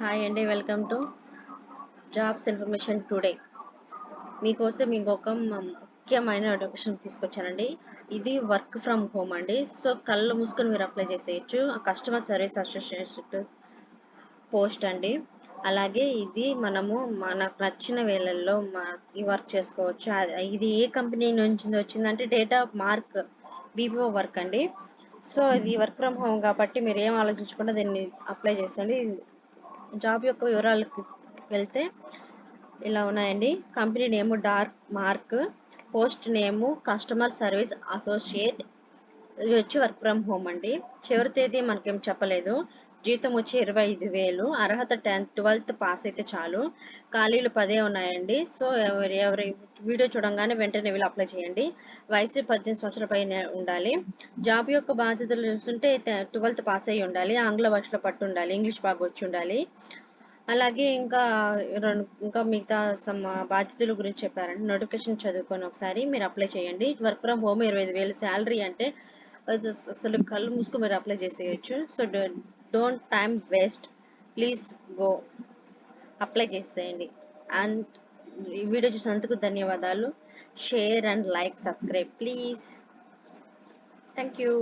Hi అండి welcome to jobs information today మీకోసం ఇంకొక ముఖ్యమైన నోటిఫికేషన్ తీసుకొచ్చానండి. ఇది వర్క్ ఫ్రమ్ హోమ్ అండి. సో కళ్ళు మూసుకొని మీరు అప్లై చేసేయచ్చు. కస్టమర్ సర్వీస్ అసోసియేషన్ పోస్ట్ అండి. అలాగే ఇది మనము మనకు నచ్చిన వేళల్లో ఈ వర్క్ చేసుకోవచ్చు. ఇది ఏ కంపెనీ నుంచి వచ్చిందంటే డేటా మార్క్ బీపీఓ వర్క్ అండి. సో ఇది వర్క్ ఫ్రమ్ హోమ్ కాబట్టి మీరు ఏం ఆలోచించకుండా దీన్ని అప్లై చేసండి జాబ్ యొక్క వివరాలకు వెళ్తే ఇలా ఉన్నాయండి. Company name dark mark post name customer service associate ఇది వచ్చి వర్క్ ఫ్రమ్ హోమ్ అండి. చివరి తేదీ మనకేం చెప్పలేదు. జీతం వచ్చి ఇరవై ఐదు వేలు. అర్హత టెన్త్ ట్వెల్త్ పాస్ అయితే చాలు. ఖాళీలు పదే ఉన్నాయండి. సో ఎవరి ఎవరి వీడియో చూడంగానే వెంటనే వీళ్ళు అప్లై చేయండి. వయసు పద్దెనిమిది సంవత్సరాల పైన ఉండాలి. జాబ్ యొక్క బాధ్యతలు చూస్తుంటే ట్వెల్త్ పాస్ అయ్యి ఉండాలి. ఆంగ్ల భాషలో పట్టు ఉండాలి. ఇంగ్లీష్ బాగా వచ్చి ఉండాలి. అలాగే ఇంకా రెండు ఇంకా మిగతా సమ్ బాధ్యతల గురించి చెప్పారండి. నోటిఫికేషన్ చదువుకొని ఒకసారి మీరు అప్లై చేయండి. వర్క్ ఫ్రమ్ హోమ్ ఇరవై ఐదు వేలు. శాలరీ అంటే అసలు కళ్ళు మూసుకు మీరు అప్లై చేసేయచ్చు. So don't time waste. Please go. Apply చేసేయండి. అండ్ ఈ వీడియో చూసినందుకు ధన్యవాదాలు. Share and like subscribe please. Thank you.